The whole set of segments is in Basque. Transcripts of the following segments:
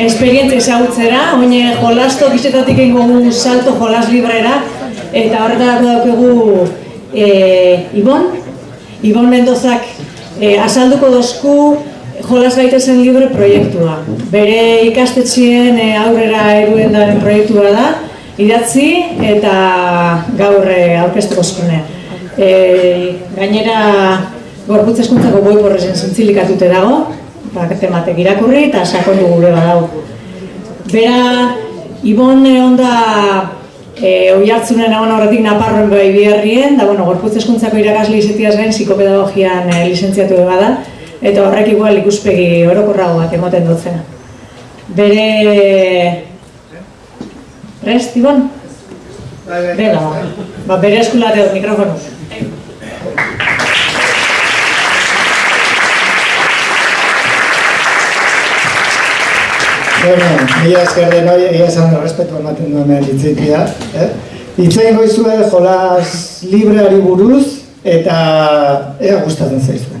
esperientzia ezagutzera, oine jolasto gizetatik egingo gu salto jolas librera, eta horretarako daukegu e, Ibon, Ibon Mendozak e, azalduko dozku jolas gaitezen libre proiektua. Bere ikastetxien e, aurrera eruen daren proiektua da, idatzi eta gaur e, aurkeztuko zkone. E, gainera, gorputz eskuntzako boi borrezen zintzilikatute dago, ba, tematek irakurri eta sakondu gure badau. Bera, Ibon egon da e, oi hartzunen egon horretik naparroen bai biherrien, da, bueno, gorputz eskuntzako irakasle izetiaz gain psikopedagogian e, lizentziatu bada, eta horrek igual ikuspegi orokorrago bat emoten dutzena. Bere... Prest, Ibon? Bela, ba, bere eskulate dut mikrofonuz. Bueno, mila esker den hori, egia esan respetu ematen duen hitzitia. Eh? Itzein goizue jolas libreari buruz eta ea gustatzen zaizuen.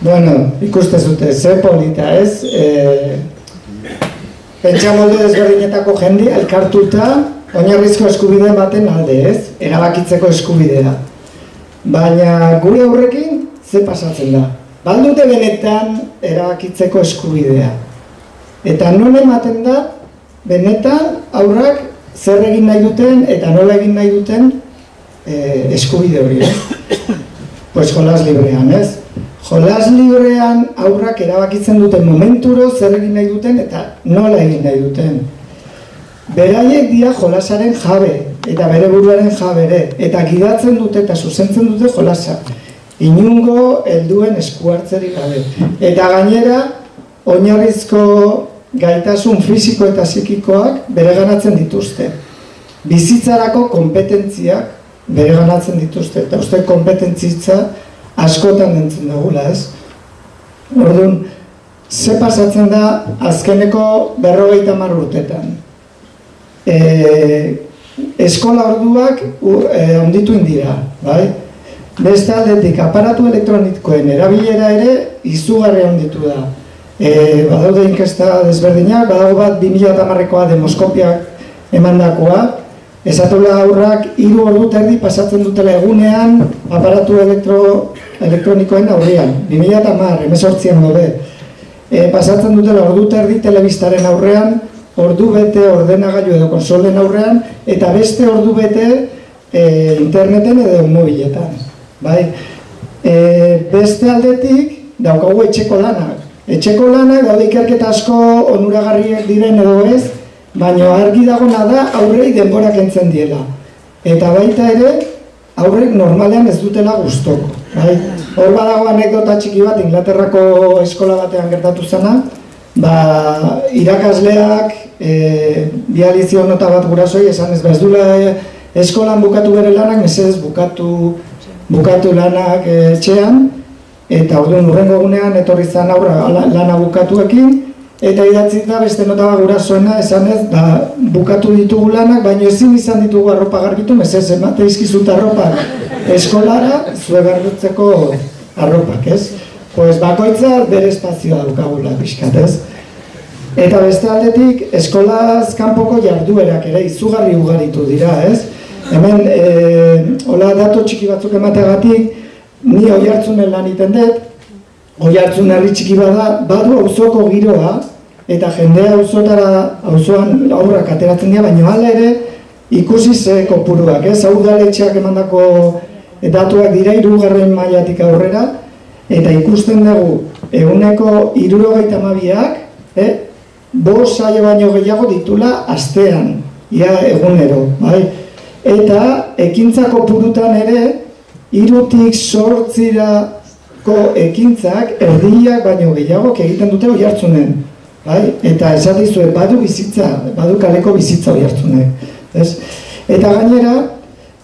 Bueno, ikuste zute, ze polita ez, e, pentsa molde desberdinetako jende elkartuta oinarrizko eskubide baten alde ez, erabakitzeko eskubidea. Baina gure aurrekin ze pasatzen da. Baldute benetan erabakitzeko eskubidea. Eta non ematen da, benetan aurrak zer egin nahi duten eta nola egin nahi duten e, eskubide hori. Eh? Pues jolas librean, ez? Jolas librean aurrak erabakitzen duten momenturo zer egin nahi duten eta nola egin nahi duten. Beraiek dira jolasaren jabe eta bere buruaren jabere eta gidatzen dute eta zuzentzen dute jolasa. Inungo helduen eskuartzerik gabe. Eta gainera oinarrizko gaitasun fisiko eta psikikoak bereganatzen dituzte. Bizitzarako kompetentziak bereganatzen dituzte eta uste kompetentzitza askotan entzun dugula, ez? Orduan, ze pasatzen da azkeneko berrogeita mar urtetan. E, eskola orduak onditu indira, bai? Beste aldetik, aparatu elektronikoen erabilera ere izugarri onditu da. E, badaude inkesta desberdinak, badago bat 2008koa demoskopiak emandakoa, Esatula aurrak hiru ordu terdi pasatzen dutela egunean aparatu elektro, elektronikoen aurrean. 2010, emezortzien gode. E, pasatzen dutela ordu terdi telebistaren aurrean, ordu bete ordenagailu edo konsolen aurrean, eta beste ordu bete e, interneten edo mobiletan. Bai? E, beste aldetik, daukagu etxeko lanak. Etxeko lanak, daude ikerketa asko onuragarriak diren edo ez, baina argi dagona da aurrei denborak entzen diela. Eta baita ere, aurrek normalean ez dutela gustoko. Bai? Hor badago anekdota txiki bat, Inglaterrako eskola batean gertatu zena, ba, irakasleak e, bializio nota bat gurasoi, esan ez bezdula ba, eskolan bukatu bere lanak, mesedez bukatu, bukatu lanak e, etxean, eta orduan urrengo gunean etorri zan aurra lana bukatuekin, Eta idatzi da beste nota bat gurasoena esan ez, ba, bukatu ditugu lanak, baina ezin izan ditugu arropa garbitu, mesez emate izkizut arropa eskolara, zue garbitzeko arropak, ez? Pues bakoitza bere espazioa dukagula pixkat, ez? Eta beste aldetik, eskolaz kanpoko jarduerak ere izugarri ugaritu dira, ez? Hemen, e, hola dato txiki batzuk emateagatik, ni oi hartzunen lan iten dut, Oi hartzun herri txiki bada, badu auzoko giroa, eta jendea auzotara, auzoan aurrak ateratzen dira, baina hala ere ikusi ze kopuruak, ez? Hau udaletxeak emandako datuak dira hirugarren mailatik aurrera, eta ikusten dugu eguneko irurogeita mabiak, eh? Bos saio baino gehiago ditula astean, ia egunero, bai? Eta ekintzako purutan ere, irutik sortzirako ekintzak erdiak baino gehiago egiten dute oi hartzunen. Bai? Eta esatizue, badu bizitza, badu kaleko bizitza oi hartzunen. Ez? Eta gainera,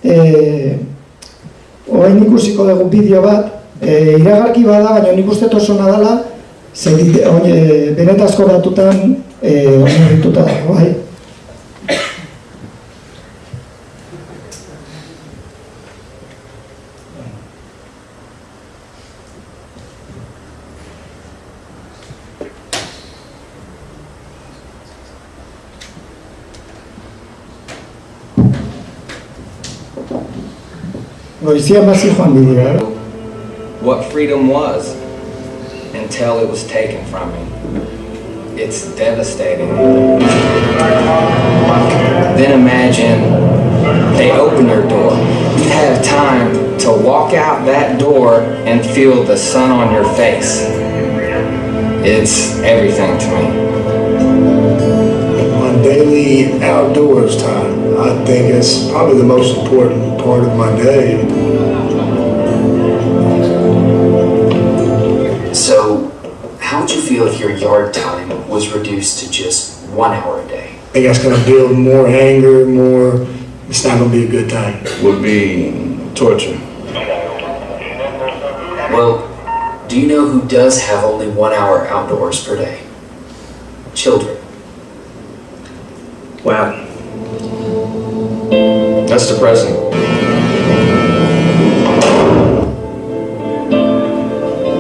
e, oain ikusiko dugu bideo bat, e, iragarki bada, baina nik uste oso nadala, zer benetazko datutan e, dago, bai? What freedom was until it was taken from me. It's devastating. Then imagine they open your door. You have time to walk out that door and feel the sun on your face. It's everything to me. My daily outdoors time, I think it's probably the most important part of my day. So, how would you feel if your yard time was reduced to just one hour a day? I think that's going to build more anger, more. It's not going to be a good time. would be torture. Well, do you know who does have only one hour outdoors per day? Children. Wow. That's depressing.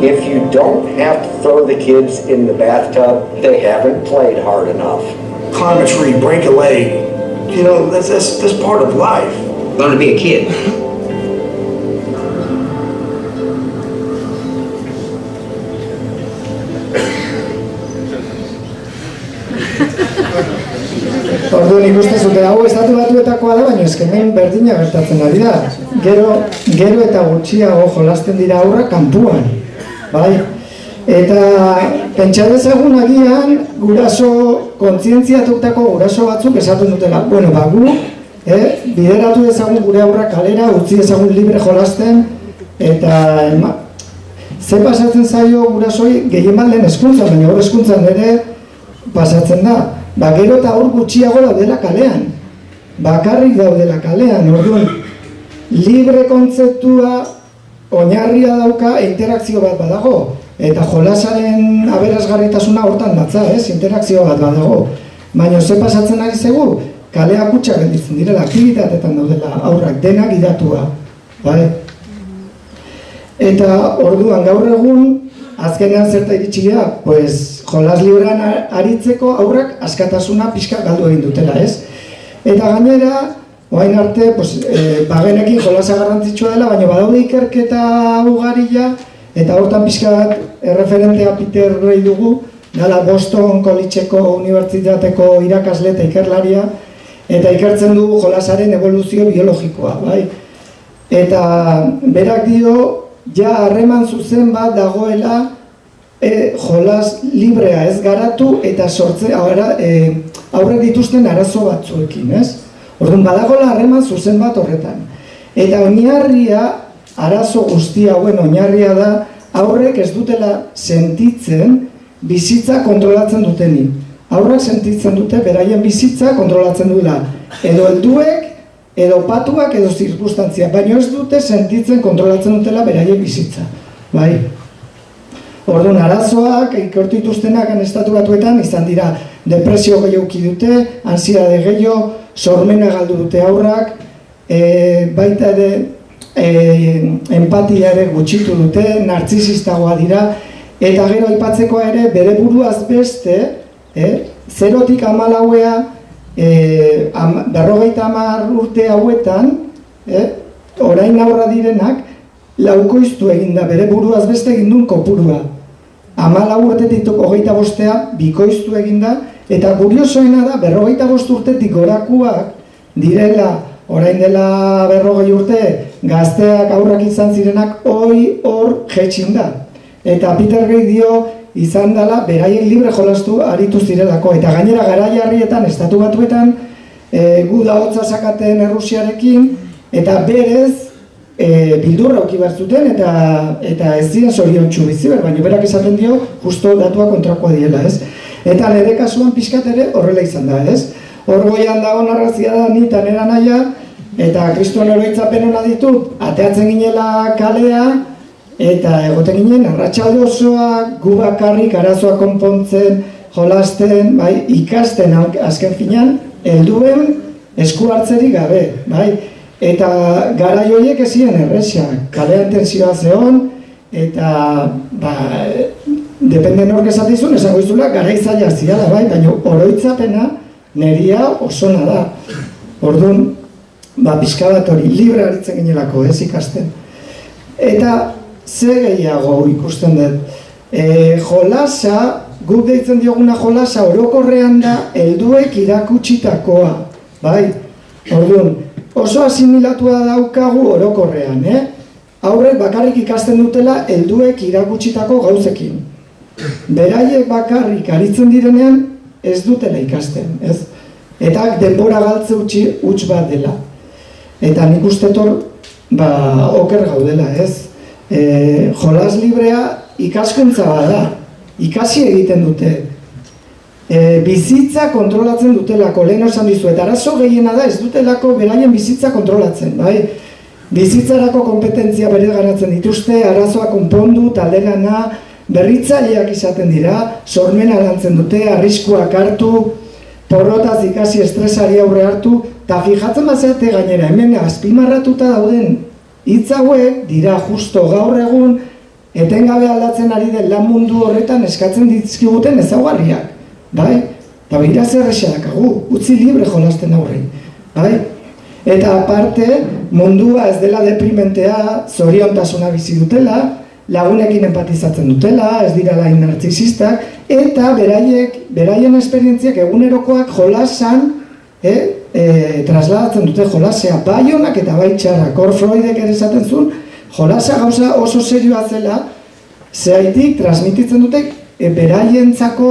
If you don't have to throw the kids in the bathtub, they haven't played hard enough. Climb a tree, break a leg. You know, that's, that's, that's part of life. Learn to be a kid. ikusten zute, hau estatu batuetakoa da, baina eskemen berdina gertatzen ari da. Gero, gero eta gutxiago jolasten dira aurra kanpuan. Bai? Eta pentsa dezagun agian guraso kontzientziatutako guraso batzuk esaten dutela. Bueno, ba gu, eh, bideratu dezagun gure aurra kalera, utzi dezagun libre jolasten eta ema, ze pasatzen zaio gurasoi gehien bat lehen eskuntza, baina hor eskuntzan ere pasatzen da. Ba, gero eta hor gutxiago daudela kalean. Bakarrik daudela kalean, orduan, libre kontzeptua oinarria dauka interakzio bat badago. Eta jolasaren aberasgarritasuna hortan datza, ez? Interakzio bat badago. Baina ze pasatzen ari zegu, kalea kutsak gelditzen direla, aktivitatetan daudela aurrak denak idatua. Bai? Eta orduan gaur egun, azkenean zerta iritsi pues, jolas librean aritzeko aurrak askatasuna pixka galdu egin dutela, ez? Eta gainera, orain arte, pues, e, bagenekin jolasa garrantzitsua dela, baina badaude ikerketa ugarila, eta hortan pixka bat erreferentea Peter Gray dugu, dala Boston Collegeko Unibertsitateko irakasle eta ikerlaria, eta ikertzen du jolasaren evoluzio biologikoa, bai? Eta berak dio, ja harreman zuzen bat dagoela e, jolas librea ez garatu eta sortze aurra, e, aurre dituzten arazo batzuekin, ez? Orduan badagola harreman zuzen bat horretan. Eta oinarria arazo guzti hauen oinarria da aurrek ez dutela sentitzen bizitza kontrolatzen duteni. Aurrak sentitzen dute beraien bizitza kontrolatzen duela. Edo helduek edo patuak edo zirkustantzia, baina ez dute sentitzen kontrolatzen dutela beraien bizitza. Bai? Orduan, arazoak, ikortu dituztenak estatu batuetan, izan dira depresio gehiago dute, ansiade gehiago, sormena galdu dute aurrak, e, baita ere e, empatia ere gutxitu dute, nartzisistagoa dira, eta gero aipatzekoa ere bere buruaz beste, e, zerotik amalauea, e, am, berrogeita hamar urte hauetan, e, orain aurra direnak, laukoiztu egin da bere buruaz beste egin duen kopurua. Amalau urtetik hogeita bostea bikoiztu eginda, eta kuriosoena da, berrogeita bost urtetik gorakuak direla, orain dela berrogei urte, gazteak aurrak izan zirenak, hoi hor jetxin da. Eta Peter Gray dio, izan dela, beraien libre jolastu aritu zirelako. Eta gainera gara jarrietan, estatu batuetan, e, gu da hotza sakaten Errusiarekin, eta berez, e, bildurra oki zuten eta, eta ez ziren zorion bizi ber, baina berak esaten dio, justo datua kontrakoa diela, ez? Eta nire kasuan pixkat ere horrela izan da, ez? Horgoian dago narrazia da ni eta nera naia, eta kristuan eroitzapen hona ditut, ateatzen ginela kalea, eta egoten ginen, arratsalde osoa, gu bakarrik, arazoa konpontzen, jolasten, bai, ikasten azken finan, helduen esku hartzerik gabe, bai, eta gara joiek ezien erresa, kalean tensioa zehon, eta, ba, depende nork esatizun, esango izula, gara izaila ziala, bai, baina oroitzapena neria osona da. Orduan, ba, pixka bat hori, libre haritzen ginelako, ez ikasten. Eta, ze gehiago ikusten dut, e, jolasa, guk deitzen dioguna jolasa orokorrean da helduek irakutsitakoa, bai? Orduan, oso asimilatua daukagu orokorrean, eh? Aurrek bakarrik ikasten dutela helduek irakutsitako gauzekin. Beraiek bakarrik aritzen direnean ez dutela ikasten, ez? Eta denbora galtze utzi huts bat dela. Eta nik uste tor, ba, oker gaudela, ez? E, jolas librea ikaskuntza bada, ikasi egiten dute. E, bizitza kontrolatzen dutelako, lehen dizu, eta arazo gehiena da ez dutelako beraien bizitza kontrolatzen, bai? Bizitzarako kompetentzia bere garatzen dituzte, arazoa konpondu, taldelana, berritzaileak izaten dira, sormena lantzen dute, arriskuak hartu, porrotaz ikasi estresari aurre hartu, eta fijatzen bazate gainera, hemen azpimarratuta dauden hitz hauek dira justo gaur egun etengabe aldatzen ari den lan mundu horretan eskatzen dizkiguten ezaugarriak, bai? Eta behira zer esadakagu, utzi libre jolasten aurre, bai? Eta aparte, mundua ez dela deprimentea, zoriontasuna bizi dutela, lagunekin empatizatzen dutela, ez dira lain narcisistak, eta beraiek, beraien esperientziak egunerokoak jolasan, eh, e, trasladatzen dute jolasea bai honak eta bai txarrak. Hor Freudek ere esaten zuen, jolasa gauza oso serioa zela, zehaitik transmititzen dute e, beraientzako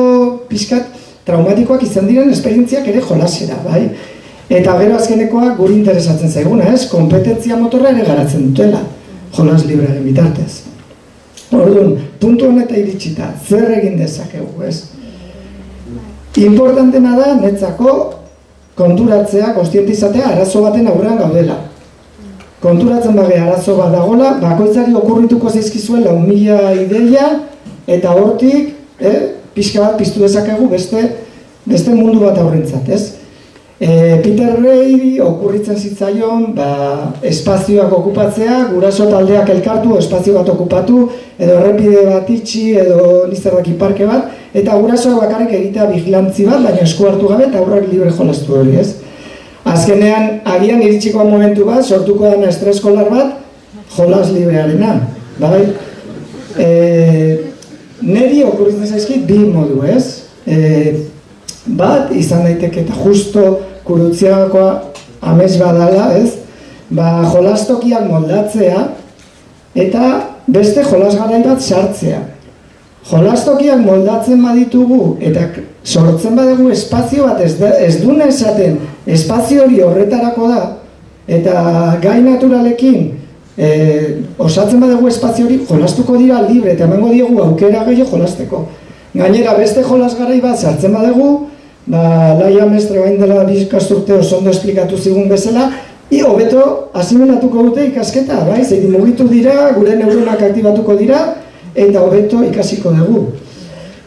pixkat traumatikoak izan diren esperientziak ere jolasera, bai? Eta gero azkenekoa guri interesatzen zaiguna, ez? Kompetentzia motorra ere garatzen dutela, jolas librearen bitartez. Orduan, puntu honetan iritsita, zer egin dezakegu, ez? Importantena da, netzako, konturatzea, konstientizatea, arazo baten aurrean gaudela. Konturatzen bage arazo bat dagola, bakoitzari okurrituko zaizkizuen lau mila ideia, eta hortik, eh, pixka bat piztu dezakegu beste, beste mundu bat aurrentzat, ez? E, Peter Ray okurritzen zitzaion ba, espazioak okupatzea, guraso taldeak elkartu, espazio bat okupatu, edo errepide bat itxi, edo nizerrak parke bat, eta gurasoak bakarrik egitea vigilantzi bat, baina esku hartu gabe eta aurrak libre jolastu hori, ez? Azkenean, agian iritsiko momentu bat, sortuko dena estreskolar bat, jolas librearena, bai? E, neri okurritzen zaizkit bi modu, ez? E, bat izan daiteke eta justo kurutziakoa amez badala, ez? Ba, jolastokiak moldatzea eta beste jolasgarai bat sartzea. Jolastokiak moldatzen baditugu eta sortzen badugu espazio bat ez, ez dune esaten espazio hori horretarako da eta gai naturalekin e, osatzen badugu espazio hori jolastuko dira libre eta emango diogu aukera gehiago jolasteko. Gainera beste jolasgarai bat sartzen badugu ba, laia mestre bain dela bizkasturte oso ondo esplikatu zigun bezala, i hobeto asimilatuko dute ikasketa, bai, zein mugitu dira, gure neuronak aktibatuko dira, eta hobeto ikasiko dugu.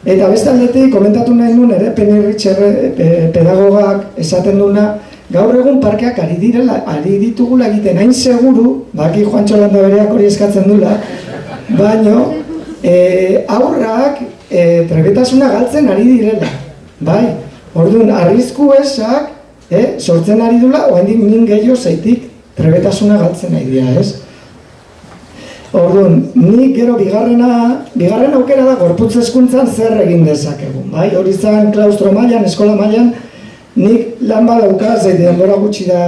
Eta beste aldetik, komentatu nahi nuen ere, penirritxerre pedagogak esaten duna, gaur egun parkeak ari direla, ari ditugula egiten hain seguru, baki Juan Txolanda bereak hori eskatzen dula, baino, e, aurrak e, trebetasuna galtzen ari direla, bai, Orduan, arrizku esak, eh, sortzen ari dula, oa min gehiago zeitik trebetasuna galtzen nahi dira, ez? Orduan, nik gero bigarrena, bigarren aukera da gorputz hezkuntzan zer egin dezakegu, bai? Hori zan klaustro mailan, eskola mailan, nik lan badauka, zei denbora gutxi da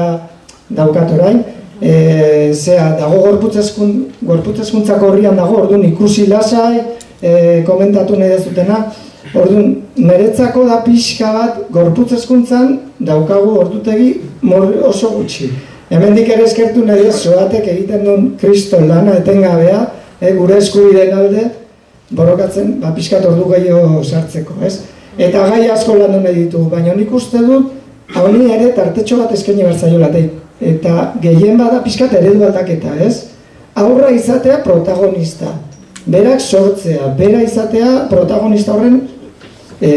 daukat orain, e, zea, dago gorputz hezkun- gorputz hezkuntzako horrian dago, orduan ikusi lasai, e, komentatu nahi dezutena, orduan, niretzako da pixka bat gorputz hezkuntzan daukagu ordutegi oso gutxi. Hemendik ere eskertu nahi ez, zoatek egiten duen kriston lana etengabea, e, gure eskubideen alde, borrokatzen, ba, pixkat ordu gehiago sartzeko, ez? Eta gai asko landu nahi ditugu, baina nik uste dut, honi ere tartetxo bat eskaini bertzaiola, eta gehien bada pixkat eredu aldaketa, ez? Aurra izatea protagonista, berak sortzea, bera izatea protagonista horren, e,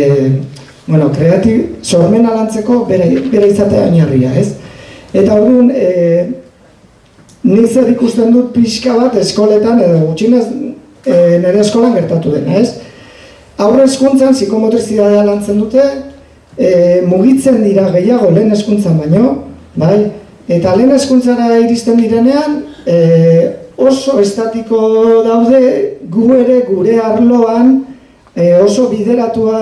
bueno, kreatib, sormena lantzeko bera, bera izatea oinarria, ez? Eta orduan, e, nik zer ikusten dut pixka bat eskoletan, edo gutxinez e, nire eskolan gertatu dena, ez? Aurre eskuntzan psikomotrizidadea lantzen dute, e, mugitzen dira gehiago lehen eskuntzan baino, bai? Eta lehen eskuntzara iristen direnean, e, oso estatiko daude gu ere gure arloan e, oso bideratua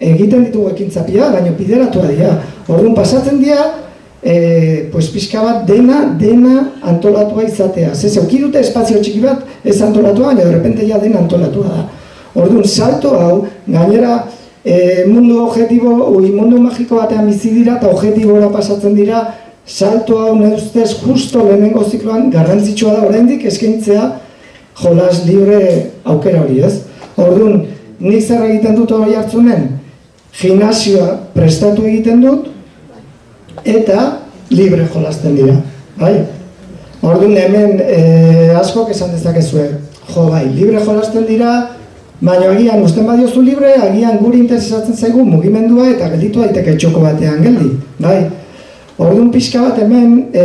egiten ditugu ekintzapia, baina bideratua dira. Orduan pasatzen dira, e, pues pixka bat dena, dena antolatua izatea. Ze zeuki dute espazio txiki bat ez antolatua, baina de repente ja dena antolatua da. Orduan, salto hau, gainera e, mundu objetibo, ui, mundu magiko batean bizi dira eta objetibora pasatzen dira, salto hau neuztez justo lehenengo zikloan garrantzitsua da oraindik eskaintzea jolas libre aukera hori, ez? Orduan, nik zer egiten dut hori hartzunen? Gimnasioa prestatu egiten dut, eta libre jolasten dira, bai? Orduan hemen e, askok esan dezakezue, jo bai, libre jolasten dira, baina agian usten badiozu libre, agian guri interesatzen zaigu mugimendua eta gelditu daiteke txoko batean geldi, bai? Orduan pixka bat hemen e,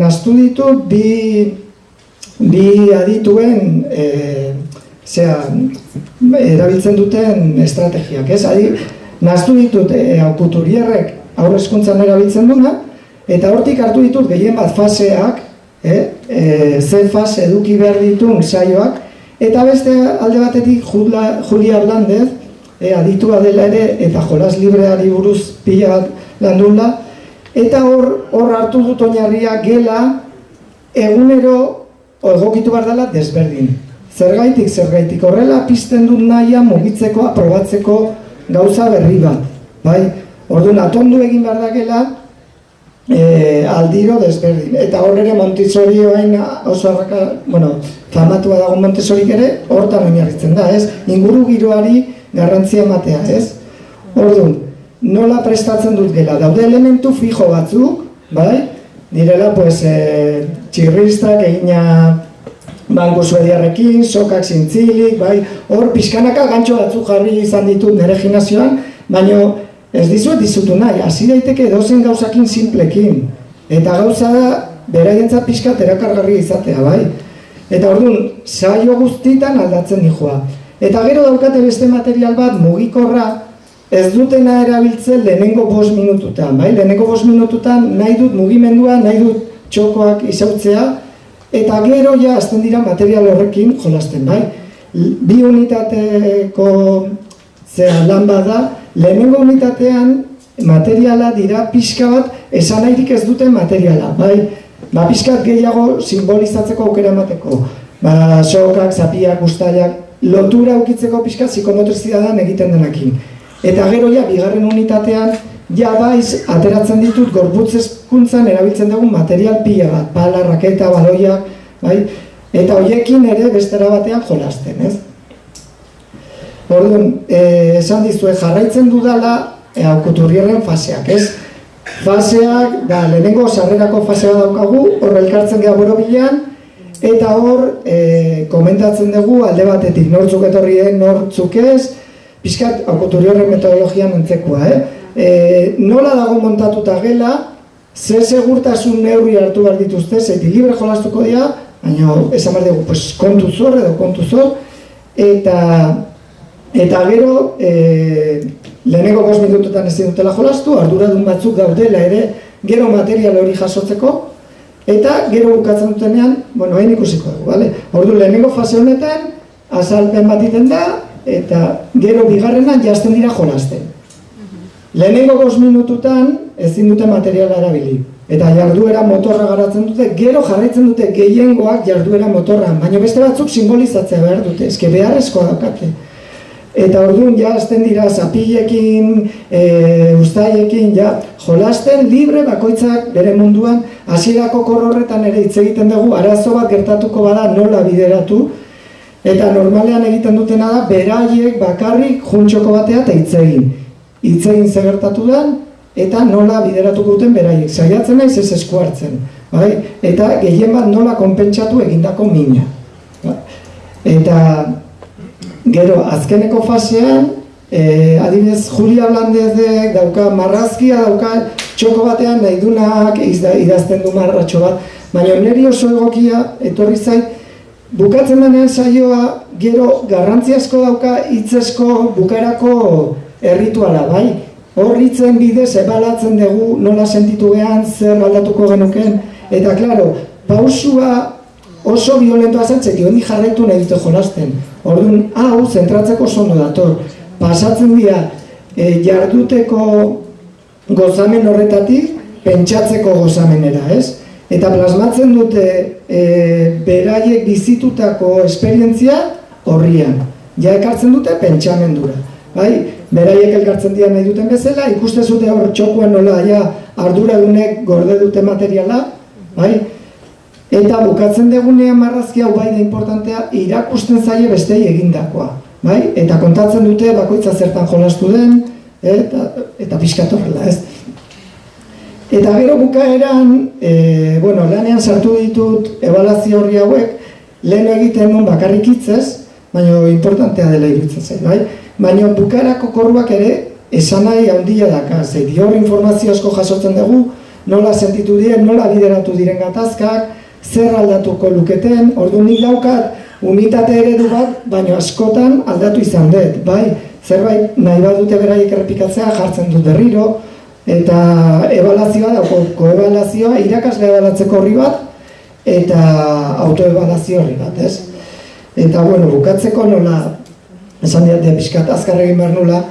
naztu ditut bi, bi adituen e, zera, erabiltzen duten estrategiak, ez? Adi, naztu ditut e, aukuturierrek aurre eskuntzan erabiltzen duna, eta hortik hartu ditut gehien bat faseak, e, e, ze fase eduki behar ditun saioak, eta beste alde batetik Julia, Julia Hernández, e, aditua dela ere, eta jolas libreari buruz pila bat landula, eta hor, hor hartu dut oinarria gela egunero egokitu behar dela desberdin. Zergaitik, zergaitik, horrela pizten dut nahia mugitzeko, aprobatzeko gauza berri bat. Bai? Orduan, atondu egin behar dakela, e, aldiro desberdin. Eta hor ere Montessori oain oso arraka, bueno, famatua dago Montessorik ere, hortan oinarritzen da, ez? Inguru giroari garrantzia ematea, ez? Orduan, nola prestatzen dut gela? Daude elementu fijo batzuk, bai? Direla, pues, e, txirristak egina banku suediarrekin, sokak zintzilik, bai? Hor, pixkanaka gantxo batzuk jarri izan ditut nire gimnazioan, baina ez dizuet dizutu nahi, hasi daiteke edozen gauzakin simplekin. Eta gauza da, beraientzat pixkat erakargarri izatea, bai? Eta orduan, saio guztitan aldatzen dijoa. Eta gero daukate beste material bat, mugikorra, ez dutena erabiltzen lehenengo bost minututan, bai? Lehenengo bost minututan nahi dut mugimendua, nahi dut txokoak izautzea, eta gero ja azten dira material horrekin jolasten, bai? Bi unitateko zera lan bada, lehenengo unitatean materiala dira pixka bat esan ez duten materiala, bai? Ba, pixkat gehiago simbolizatzeko aukera emateko. Ba, sokak, zapiak, guztaiak, lotura ukitzeko pixka psikomotrizidadan egiten denakin. Eta gero ja, bigarren unitatean, ja baiz, ateratzen ditut gorputz hezkuntzan erabiltzen dugun material pila bat, pala, raketa, baloiak, bai? Eta hoiekin ere bestera batean jolasten, ez? Orduan, eh, esan dizue jarraitzen dudala e, aukuturrierren faseak, ez? Faseak, da, lehenengo sarrerako fasea daukagu, hor elkartzen geha borobilean, eta hor e, komentatzen dugu alde batetik nortzuk etorri den, nortzuk ez, pixkat aukuturrierren metodologian entzekoa, eh? E, nola dago montatuta gela, ze segurtasun neurri hartu behar dituzte, zeiti libre jolastuko dira, baina esan behar dugu, pues, kontu zor edo kontu zor, eta Eta gero, e, lehenengo bost minututan ez dutela jolastu, arduradun batzuk daudela ere, gero material hori jasotzeko, eta gero bukatzen dutenean, bueno, hain ikusiko dugu, bale? Ordu lehenengo fase honetan, azalpen bat iten da, eta gero bigarrenan jazten dira jolasten. Lehenengo gos minututan ezin dute materiala erabili. Eta jarduera motorra garatzen dute, gero jarraitzen dute gehiengoak jarduera motorra, baina beste batzuk simbolizatzea behar dute, eske beharrezkoa daukate. Eta orduan ja dira zapilekin, e, ustaiekin, ja, jolasten libre bakoitzak bere munduan, hasierako korrorretan ere hitz egiten dugu, arazo bat gertatuko bada nola bideratu, eta normalean egiten dutena da, beraiek bakarrik juntxoko batea eta hitz egin. Hitz egin ze gertatu den, eta nola bideratuko duten beraiek. Saiatzen naiz ez esku hartzen. Bai? Eta gehien bat nola konpentsatu egindako mina. Eta gero azkeneko fasean, e, adibidez Julia Blandezek dauka marrazkia, dauka txoko batean nahi dunak idazten du marratxo bat, baina niri oso egokia etorri zait, bukatzen denean saioa gero garrantzi asko dauka hitzesko bukarako errituala, bai? Horritzen bidez ebalatzen dugu nola sentitu gehan, zer aldatuko genuken, eta klaro, pausua oso violentoa zentzek, joan jarraitu nahi dute jolasten. Orduan, hau, zentratzeko sono dator. Pasatzen dira, e, jarduteko gozamen horretatik, pentsatzeko gozamenera, ez? Eta plasmatzen dute e, beraiek bizitutako esperientzia horrian. Ja ekartzen dute pentsamendura. Bai? Beraiek elkartzen dira nahi duten bezala, ikuste zute hor txokuan nola ja arduradunek gorde dute materiala, bai? Eta bukatzen degunean marrazki hau bai da importantea irakusten zaie bestei egindakoa. Bai? Eta kontatzen dute bakoitza zertan jolastu den, eta, eta pixkatu ez? Eta gero bukaeran, e, bueno, lanean sartu ditut ebalazio horri hauek, lehen egiten nun bakarrik hitzez, baina importantea dela iruditzen zen, bai? Baina bukarako korruak ere esan nahi handia daka, zei hor informazio asko jasotzen dugu, nola sentitu diren, nola bideratu diren gatazkak, zer aldatuko luketen, ordu nik daukat unitate eredu bat, baina askotan aldatu izan dut, bai? Zerbait nahi bat dute beraiek errepikatzea jartzen dut berriro, eta ebalazioa da, koebalazioa irakasle ebalatzeko horri bat, eta autoebalazio horri bat, ez? Eta, bueno, bukatzeko nola, esan diate pixkat azkar egin behar nula,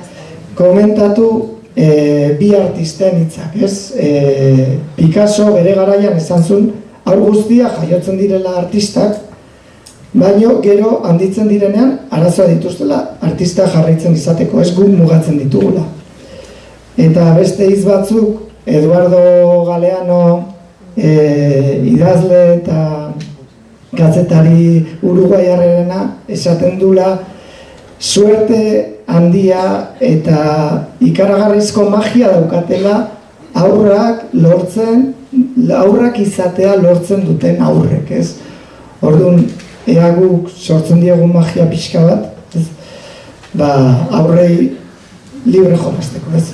komentatu e, bi artisten hitzak, ez? E, Picasso bere garaian esan zuen, hau guztia jaiotzen direla artistak, baino gero handitzen direnean arazoa dituztela artista jarraitzen izateko, ez guk mugatzen ditugula. Eta beste hitz batzuk, Eduardo Galeano e, idazle eta gazetari uruguaiarrena esaten dula suerte handia eta ikaragarrizko magia daukatela aurrak lortzen aurrak izatea lortzen duten aurrek, ez? Orduan, ea guk sortzen diegu magia pixka bat, ez? Ba, aurrei libre jolasteko, ez?